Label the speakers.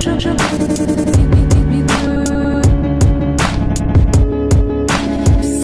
Speaker 1: trouble.